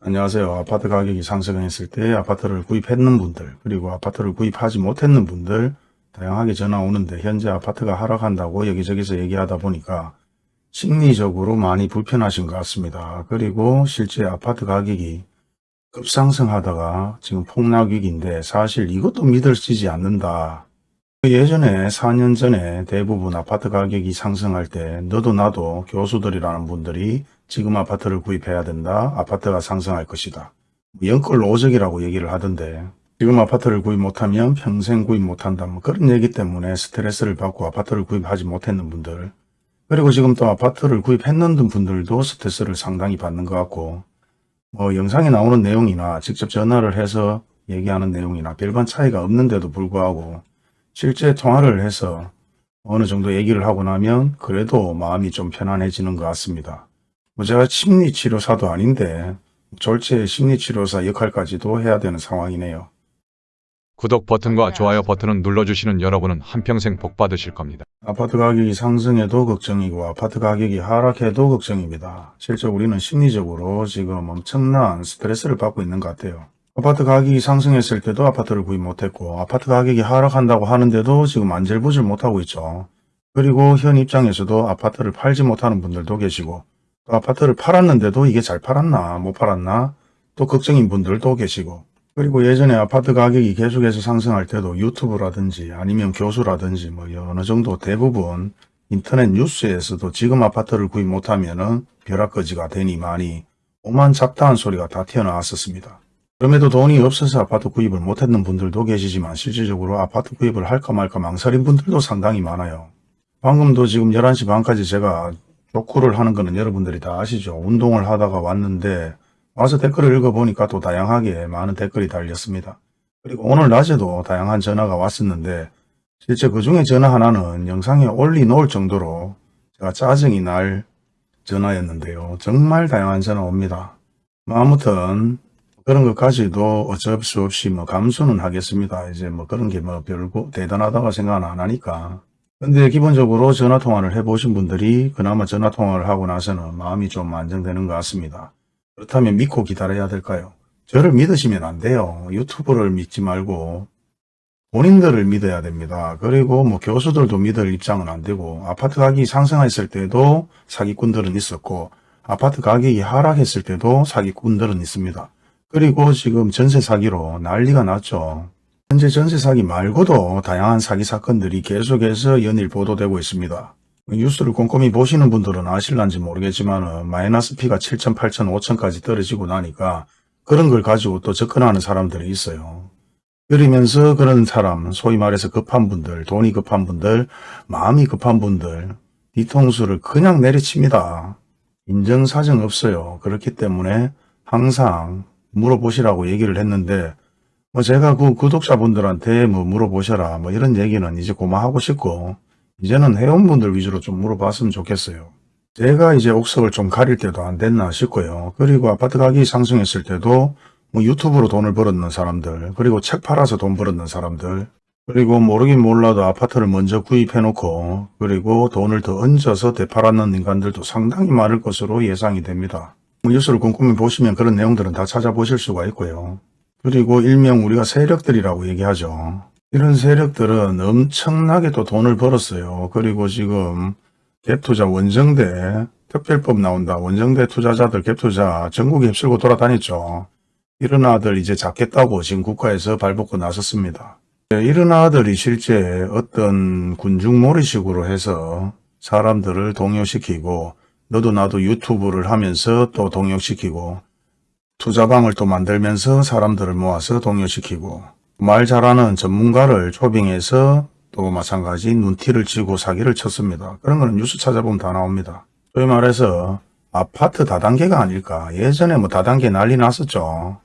안녕하세요. 아파트 가격이 상승했을 때 아파트를 구입했는 분들 그리고 아파트를 구입하지 못했는 분들 다양하게 전화 오는데 현재 아파트가 하락한다고 여기저기서 얘기하다 보니까 심리적으로 많이 불편하신 것 같습니다. 그리고 실제 아파트 가격이 급상승하다가 지금 폭락위기인데 사실 이것도 믿을지지 않는다. 예전에 4년 전에 대부분 아파트 가격이 상승할 때 너도 나도 교수들이라는 분들이 지금 아파트를 구입해야 된다. 아파트가 상승할 것이다. 연끌 노적이라고 얘기를 하던데 지금 아파트를 구입 못하면 평생 구입 못한다. 뭐 그런 얘기 때문에 스트레스를 받고 아파트를 구입하지 못했는 분들 그리고 지금 또 아파트를 구입했는 분들도 스트레스를 상당히 받는 것 같고 뭐 영상에 나오는 내용이나 직접 전화를 해서 얘기하는 내용이나 별반 차이가 없는데도 불구하고 실제 통화를 해서 어느 정도 얘기를 하고 나면 그래도 마음이 좀 편안해지는 것 같습니다. 뭐 제가 심리치료사도 아닌데 졸제 심리치료사 역할까지도 해야 되는 상황이네요. 구독 버튼과 좋아요 버튼을 눌러주시는 여러분은 한평생 복 받으실 겁니다. 아파트 가격이 상승해도 걱정이고 아파트 가격이 하락해도 걱정입니다. 실제 우리는 심리적으로 지금 엄청난 스트레스를 받고 있는 것 같아요. 아파트 가격이 상승했을 때도 아파트를 구입 못했고 아파트 가격이 하락한다고 하는데도 지금 안절부절 못하고 있죠. 그리고 현 입장에서도 아파트를 팔지 못하는 분들도 계시고 또 아파트를 팔았는데도 이게 잘 팔았나 못 팔았나 또 걱정인 분들도 계시고 그리고 예전에 아파트 가격이 계속해서 상승할 때도 유튜브라든지 아니면 교수라든지 뭐 어느 정도 대부분 인터넷 뉴스에서도 지금 아파트를 구입 못하면 은 벼락거지가 되니 많이 오만 잡다한 소리가 다 튀어나왔었습니다. 그럼에도 돈이 없어서 아파트 구입을 못했는 분들도 계시지만 실질적으로 아파트 구입을 할까 말까 망설인 분들도 상당히 많아요. 방금도 지금 11시 반까지 제가 족구를 하는 거는 여러분들이 다 아시죠. 운동을 하다가 왔는데 와서 댓글을 읽어보니까 또 다양하게 많은 댓글이 달렸습니다. 그리고 오늘 낮에도 다양한 전화가 왔었는데 실제 그 중에 전화 하나는 영상에 올려놓을 정도로 제가 짜증이 날 전화였는데요. 정말 다양한 전화 옵니다. 뭐 아무튼 그런 것까지도 어쩔 수 없이 뭐 감수는 하겠습니다. 이제 뭐 그런 게 뭐 별거 대단하다고 생각은 안 하니까. 근데 기본적으로 전화통화를 해보신 분들이 그나마 전화통화를 하고 나서는 마음이 좀 안정되는 것 같습니다. 그렇다면 믿고 기다려야 될까요? 저를 믿으시면 안 돼요. 유튜브를 믿지 말고 본인들을 믿어야 됩니다. 그리고 뭐 교수들도 믿을 입장은 안 되고 아파트 가격이 상승했을 때도 사기꾼들은 있었고 아파트 가격이 하락했을 때도 사기꾼들은 있습니다. 그리고 지금 전세 사기로 난리가 났죠. 현재 전세 사기 말고도 다양한 사기 사건들이 계속해서 연일 보도되고 있습니다. 뉴스를 꼼꼼히 보시는 분들은 아실란지 모르겠지만 마이너스 P가 7천, 8천, 5천까지 떨어지고 나니까 그런 걸 가지고 또 접근하는 사람들이 있어요. 그러면서 그런 사람, 소위 말해서 급한 분들, 돈이 급한 분들, 마음이 급한 분들, 뒤통수를 그냥 내리칩니다. 인정사정 없어요. 그렇기 때문에 항상 물어보시라고 얘기를 했는데 뭐 제가 그 구독자분들한테 뭐 물어보셔라 뭐 이런 얘기는 이제 고마하고 싶고 이제는 회원분들 위주로 좀 물어봤으면 좋겠어요. 제가 이제 옥석을 좀 가릴 때도 안 됐나 싶고요. 그리고 아파트 가격이 상승했을 때도 뭐 유튜브로 돈을 벌었는 사람들 그리고 책 팔아서 돈 벌었는 사람들 그리고 모르긴 몰라도 아파트를 먼저 구입해 놓고 그리고 돈을 더 얹어서 되팔았는 인간들도 상당히 많을 것으로 예상이 됩니다. 뭐 뉴스를 꼼꼼히 보시면 그런 내용들은 다 찾아보실 수가 있고요. 그리고 일명 우리가 세력들이라고 얘기하죠. 이런 세력들은 엄청나게 또 돈을 벌었어요. 그리고 지금 갭투자 원정대 특별법 나온다. 원정대 투자자들 갭투자 전국에 휩쓸고 돌아다녔죠. 이런 아들 이제 잡겠다고 지금 국가에서 발벗고 나섰습니다. 이런 아들이 실제 어떤 군중몰이식으로 해서 사람들을 동요시키고 너도 나도 유튜브를 하면서 또 동요시키고 투자방을 또 만들면서 사람들을 모아서 동요시키고 말 잘하는 전문가를 초빙해서 또 마찬가지 눈티를 쥐고 사기를 쳤습니다. 그런 거는 뉴스 찾아보면 다 나옵니다. 소위 말해서 아파트 다단계가 아닐까. 예전에 뭐 다단계 난리 났었죠.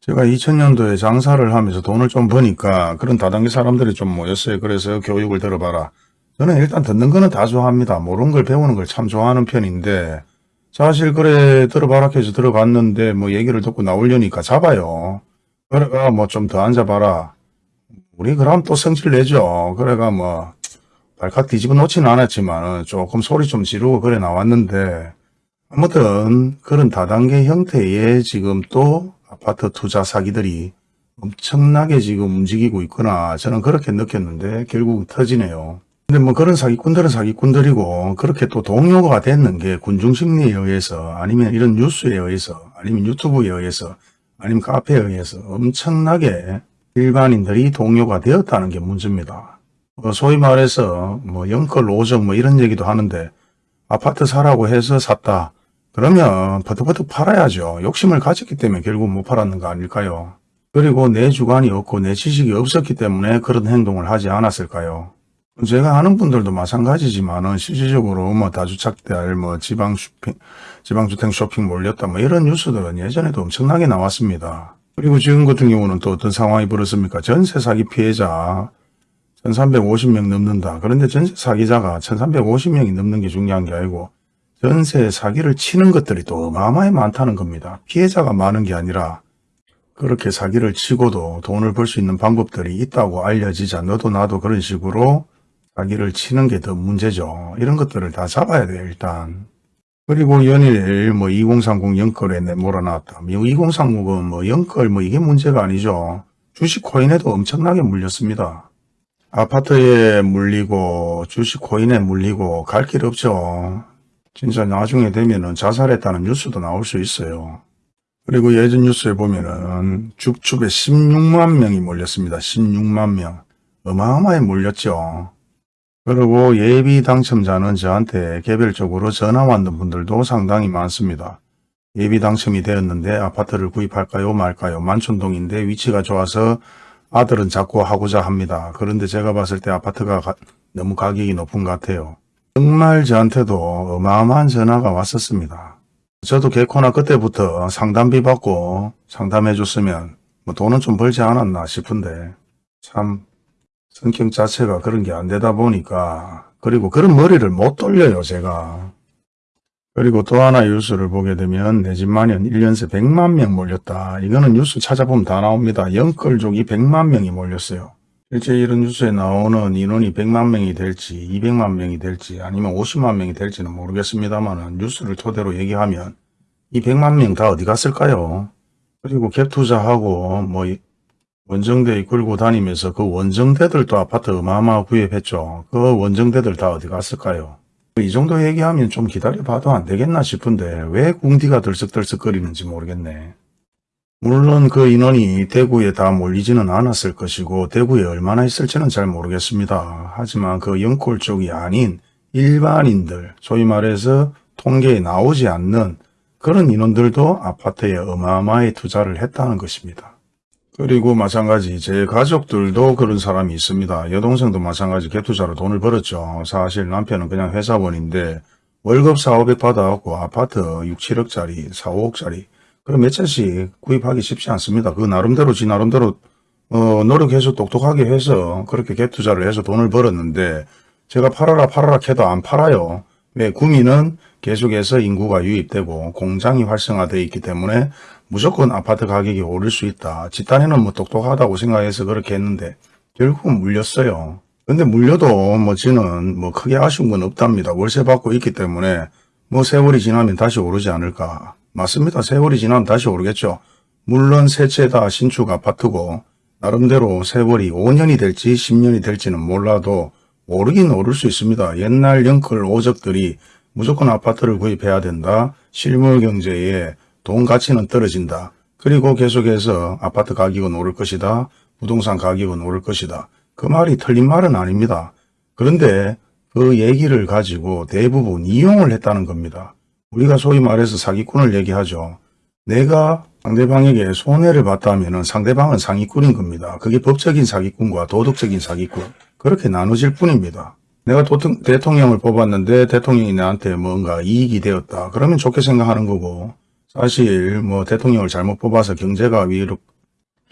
제가 2000년도에 장사를 하면서 돈을 좀 버니까 그런 다단계 사람들이 좀 모였어요. 그래서 교육을 들어봐라. 저는 일단 듣는 거는 다 좋아합니다. 모르는 걸 배우는 걸 참 좋아하는 편인데 사실 그래 들어봐라 해서 들어갔는데 뭐 얘기를 듣고 나오려니까 잡아요. 그래가 뭐 좀 더 앉아봐라. 우리 그럼 또 성질 내죠. 그래가 뭐 발칵 뒤집어 놓지는 않았지만 조금 소리 좀 지르고 그래 나왔는데 아무튼 그런 다단계 형태의 지금 또 아파트 투자 사기들이 엄청나게 지금 움직이고 있구나 저는 그렇게 느꼈는데 결국 터지네요. 근데 뭐 그런 사기꾼들은 사기꾼들이고 그렇게 또 동요가 됐는 게 군중심리에 의해서 아니면 이런 뉴스에 의해서 아니면 유튜브에 의해서 아니면 카페에 의해서 엄청나게 일반인들이 동요가 되었다는 게 문제입니다. 뭐 소위 말해서 뭐 영끌 오정 뭐 이런 얘기도 하는데 아파트 사라고 해서 샀다. 그러면 버득버득 팔아야죠. 욕심을 가졌기 때문에 결국 못 팔았는 거 아닐까요? 그리고 내 주관이 없고 내 지식이 없었기 때문에 그런 행동을 하지 않았을까요? 제가 아는 분들도 마찬가지지만은 실질적으로 뭐 다주택들 뭐 지방 쇼핑, 지방주택 쇼핑 몰렸다 뭐 이런 뉴스들은 예전에도 엄청나게 나왔습니다. 그리고 지금 같은 경우는 또 어떤 상황이 벌어집니까? 전세 사기 피해자 1350명 넘는다. 그런데 전세 사기자가 1350명이 넘는 게 중요한 게 아니고 전세 사기를 치는 것들이 또 어마어마히 많다는 겁니다. 피해자가 많은 게 아니라 그렇게 사기를 치고도 돈을 벌 수 있는 방법들이 있다고 알려지자 너도 나도 그런 식으로 사기를 치는 게 더 문제죠. 이런 것들을 다 잡아야 돼요, 일단. 그리고 연일 뭐 2030 영끌에 내 몰아놨다. 2030은 뭐 영끌 뭐 이게 문제가 아니죠. 주식 코인에도 엄청나게 물렸습니다. 아파트에 물리고 주식 코인에 물리고 갈 길 없죠. 진짜 나중에 되면은 자살했다는 뉴스도 나올 수 있어요. 그리고 예전 뉴스에 보면은 죽축에 16만 명이 몰렸습니다. 16만 명. 어마어마하게 몰렸죠. 그리고 예비 당첨자는 저한테 개별적으로 전화 왔는 분들도 상당히 많습니다. 예비 당첨이 되었는데 아파트를 구입할까요 말까요 만촌동인데 위치가 좋아서 아들은 자꾸 하고자 합니다. 그런데 제가 봤을 때 아파트가 가- 너무 가격이 높은 것 같아요. 정말 저한테도 어마어마한 전화가 왔었습니다. 저도 개코나 그때부터 상담비 받고 상담해 줬으면 뭐 돈은 좀 벌지 않았나 싶은데 참 성격 자체가 그런 게 안 되다 보니까 그리고 그런 머리를 못 돌려요 제가. 그리고 또 하나 뉴스를 보게 되면 내 집 마련 1년새 100만 명 몰렸다. 이거는 뉴스 찾아보면 다 나옵니다. 영끌족이 100만 명이 몰렸어요. 실제 이런 뉴스에 나오는 인원이 100만 명이 될지 200만 명이 될지 아니면 50만 명이 될지는 모르겠습니다만 뉴스를 토대로 얘기하면 이 100만 명 다 어디 갔을까요? 그리고 갭 투자하고 뭐 이- 원정대 이끌고 다니면서 그 원정대들도 아파트 어마어마 구입했죠. 그 원정대들 다 어디 갔을까요? 이 정도 얘기하면 좀 기다려봐도 안 되겠나 싶은데 왜 궁디가 들썩들썩거리는지 모르겠네. 물론 그 인원이 대구에 다 몰리지는 않았을 것이고 대구에 얼마나 있을지는 잘 모르겠습니다. 하지만 그 영골 쪽이 아닌 일반인들, 소위 말해서 통계에 나오지 않는 그런 인원들도 아파트에 어마어마하게 투자를 했다는 것입니다. 그리고 마찬가지 제 가족들도 그런 사람이 있습니다. 여동생도 마찬가지 갭투자로 돈을 벌었죠. 사실 남편은 그냥 회사원인데 월급 4, 500 받아갖고 아파트 6, 7억짜리, 4, 5억짜리 그럼 몇 채씩 구입하기 쉽지 않습니다. 그 나름대로 지 나름대로 어, 노력해서 똑똑하게 해서 그렇게 갭투자를 해서 돈을 벌었는데 제가 팔아라 팔아라 해도 안 팔아요. 왜 구미는 계속해서 인구가 유입되고 공장이 활성화되어 있기 때문에 무조건 아파트 가격이 오를 수 있다. 집단에는 뭐 똑똑하다고 생각해서 그렇게 했는데 결국은 물렸어요. 근데 물려도 뭐 저는 뭐 크게 아쉬운 건 없답니다. 월세 받고 있기 때문에 뭐 세월이 지나면 다시 오르지 않을까. 맞습니다. 세월이 지나면 다시 오르겠죠. 물론 세채다 신축 아파트고 나름대로 세월이 5년이 될지 10년이 될지는 몰라도 오르긴 오를 수 있습니다. 옛날 영끌 오적들이 무조건 아파트를 구입해야 된다. 실물 경제에 돈 가치는 떨어진다. 그리고 계속해서 아파트 가격은 오를 것이다. 부동산 가격은 오를 것이다. 그 말이 틀린 말은 아닙니다. 그런데 그 얘기를 가지고 대부분 이용을 했다는 겁니다. 우리가 소위 말해서 사기꾼을 얘기하죠. 내가 상대방에게 손해를 봤다면 상대방은 상위꾼인 겁니다. 그게 법적인 사기꾼과 도덕적인 사기꾼 그렇게 나눠질 뿐입니다. 내가 대통령을 뽑았는데 대통령이 나한테 뭔가 이익이 되었다. 그러면 좋게 생각하는 거고 사실 뭐 대통령을 잘못 뽑아서 경제가 위로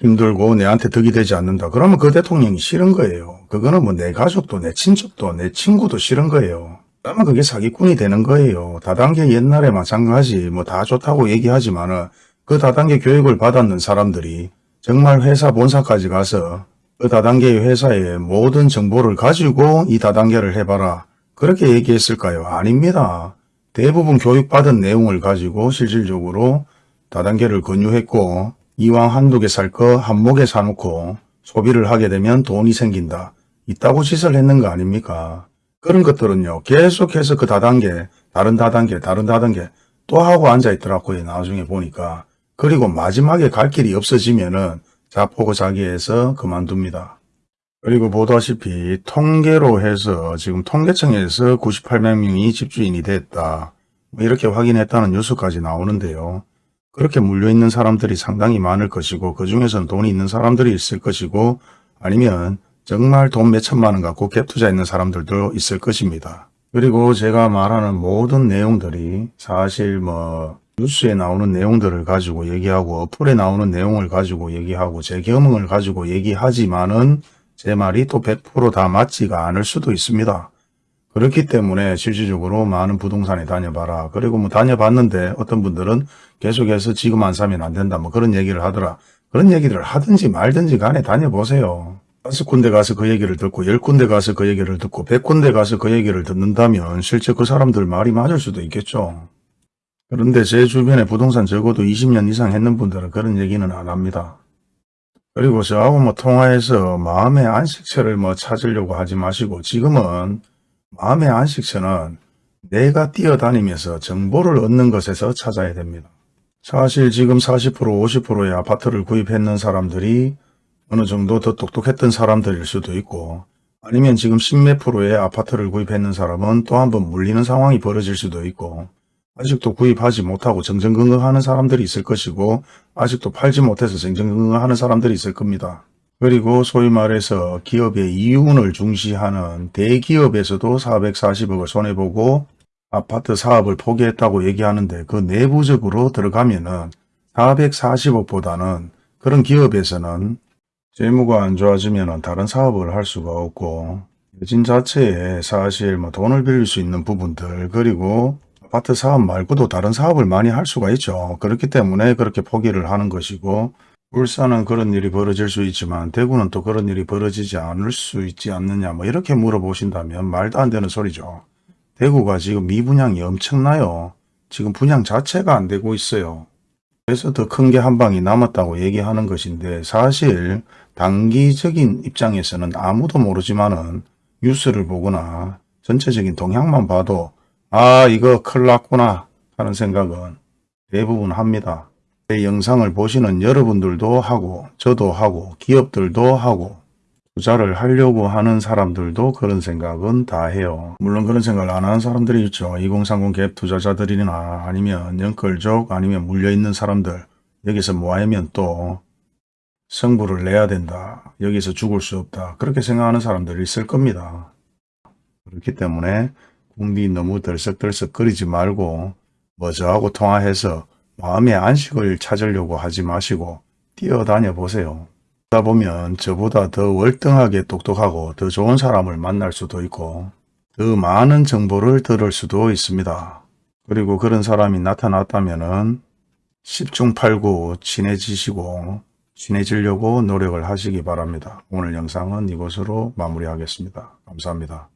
힘들고 내한테 덕이 되지 않는다. 그러면 그 대통령이 싫은 거예요. 그거는 뭐 내 가족도 내 친척도 내 친구도 싫은 거예요. 그러면 그게 사기꾼이 되는 거예요. 다단계 옛날에 마찬가지 뭐 다 좋다고 얘기하지만 은 그 다단계 교육을 받았는 사람들이 정말 회사 본사까지 가서 그 다단계의 회사의 모든 정보를 가지고 이 다단계를 해봐라. 그렇게 얘기했을까요? 아닙니다. 대부분 교육받은 내용을 가지고 실질적으로 다단계를 권유했고 이왕 한두 개 살 거 한목에 사놓고 소비를 하게 되면 돈이 생긴다. 있다고 짓을 했는 거 아닙니까? 그런 것들은요. 계속해서 그 다단계, 다른 다단계, 다른 다단계 또 하고 앉아있더라고요. 나중에 보니까. 그리고 마지막에 갈 길이 없어지면 은 자포고 자기해서 그만둡니다. 그리고 보다시피 통계로 해서 지금 통계청에서 98명이 집주인이 됐다. 뭐 이렇게 확인했다는 뉴스까지 나오는데요. 그렇게 물려있는 사람들이 상당히 많을 것이고 그 중에서는 돈이 있는 사람들이 있을 것이고 아니면 정말 돈 몇천만 원 갖고 갭 투자 있는 사람들도 있을 것입니다. 그리고 제가 말하는 모든 내용들이 사실 뭐 뉴스에 나오는 내용들을 가지고 얘기하고 어플에 나오는 내용을 가지고 얘기하고 제 경험을 가지고 얘기하지만은 제 말이 또 100%다 맞지가 않을 수도 있습니다. 그렇기 때문에 실질적으로 많은 부동산에 다녀봐라. 그리고 뭐 다녀봤는데 어떤 분들은 계속해서 지금 안 사면 안 된다. 뭐 그런 얘기를 하더라. 그런 얘기를 하든지 말든지 간에 다녀보세요. 다섯 군데 가서 그 얘기를 듣고 열 군데 가서 그 얘기를 듣고 백 군데 가서 그 얘기를 듣는다면 실제 그 사람들 말이 맞을 수도 있겠죠. 그런데 제 주변에 부동산 적어도 20년 이상 했는 분들은 그런 얘기는 안 합니다. 그리고 저하고 뭐 통화해서 마음의 안식처를 뭐 찾으려고 하지 마시고 지금은 마음의 안식처는 내가 뛰어다니면서 정보를 얻는 것에서 찾아야 됩니다. 사실 지금 40% 50%의 아파트를 구입했는 사람들이 어느 정도 더 똑똑했던 사람들일 수도 있고 아니면 지금 10몇 프로의 아파트를 구입했는 사람은 또 한 번 물리는 상황이 벌어질 수도 있고 아직도 구입하지 못하고 정정긍긍하는 사람들이 있을 것이고 아직도 팔지 못해서 정정긍긍하는 사람들이 있을 겁니다. 그리고 소위 말해서 기업의 이윤을 중시하는 대기업에서도 440억을 손해보고 아파트 사업을 포기했다고 얘기하는데 그 내부적으로 들어가면 은 440억보다는 그런 기업에서는 재무가 안 좋아지면 다른 사업을 할 수가 없고 여진 자체에 사실 뭐 돈을 빌릴 수 있는 부분들 그리고 아파트 사업 말고도 다른 사업을 많이 할 수가 있죠. 그렇기 때문에 그렇게 포기를 하는 것이고 울산은 그런 일이 벌어질 수 있지만 대구는 또 그런 일이 벌어지지 않을 수 있지 않느냐 뭐 이렇게 물어보신다면 말도 안 되는 소리죠. 대구가 지금 미분양이 엄청나요. 지금 분양 자체가 안 되고 있어요. 그래서 더 큰 게 한 방이 남았다고 얘기하는 것인데 사실 단기적인 입장에서는 아무도 모르지만은 뉴스를 보거나 전체적인 동향만 봐도 아 이거 큰일 났구나 하는 생각은 대부분 합니다. 제 영상을 보시는 여러분들도 하고 저도 하고 기업들도 하고 투자를 하려고 하는 사람들도 그런 생각은 다 해요. 물론 그런 생각을 안 하는 사람들이 있죠. 2030 갭 투자자들이나 아니면 연끌족 아니면 물려있는 사람들 여기서 뭐하면 또 성부를 내야 된다. 여기서 죽을 수 없다. 그렇게 생각하는 사람들이 있을 겁니다. 그렇기 때문에 궁디 너무 들썩들썩 거리지 말고 뭐 저하고 통화해서 마음의 안식을 찾으려고 하지 마시고 뛰어다녀 보세요. 그러다 보면 저보다 더 월등하게 똑똑하고 더 좋은 사람을 만날 수도 있고 더 많은 정보를 들을 수도 있습니다. 그리고 그런 사람이 나타났다면 10중 8구 친해지시고 친해지려고 노력을 하시기 바랍니다. 오늘 영상은 이것으로 마무리하겠습니다. 감사합니다.